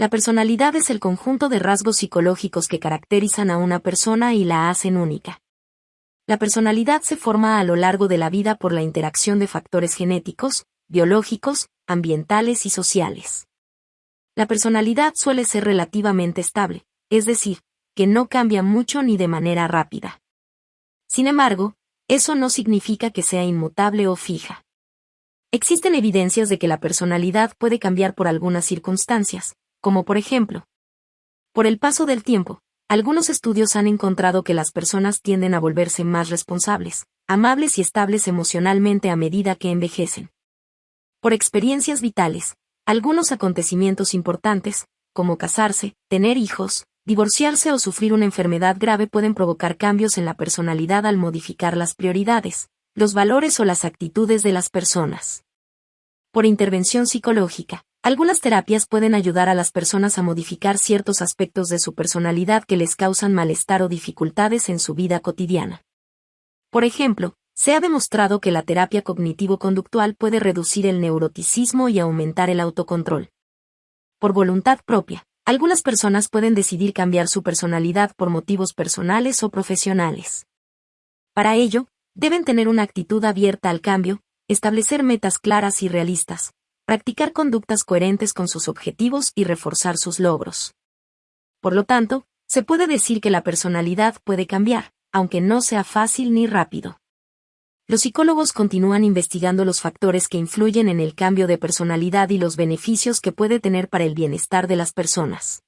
La personalidad es el conjunto de rasgos psicológicos que caracterizan a una persona y la hacen única. La personalidad se forma a lo largo de la vida por la interacción de factores genéticos, biológicos, ambientales y sociales. La personalidad suele ser relativamente estable, es decir, que no cambia mucho ni de manera rápida. Sin embargo, eso no significa que sea inmutable o fija. Existen evidencias de que la personalidad puede cambiar por algunas circunstancias, como por ejemplo, por el paso del tiempo, algunos estudios han encontrado que las personas tienden a volverse más responsables, amables y estables emocionalmente a medida que envejecen. Por experiencias vitales, algunos acontecimientos importantes, como casarse, tener hijos, divorciarse o sufrir una enfermedad grave pueden provocar cambios en la personalidad al modificar las prioridades, los valores o las actitudes de las personas. Por intervención psicológica, algunas terapias pueden ayudar a las personas a modificar ciertos aspectos de su personalidad que les causan malestar o dificultades en su vida cotidiana. Por ejemplo, se ha demostrado que la terapia cognitivo-conductual puede reducir el neuroticismo y aumentar el autocontrol. Por voluntad propia, algunas personas pueden decidir cambiar su personalidad por motivos personales o profesionales. Para ello, deben tener una actitud abierta al cambio, establecer metas claras y realistas, practicar conductas coherentes con sus objetivos y reforzar sus logros. Por lo tanto, se puede decir que la personalidad puede cambiar, aunque no sea fácil ni rápido. Los psicólogos continúan investigando los factores que influyen en el cambio de personalidad y los beneficios que puede tener para el bienestar de las personas.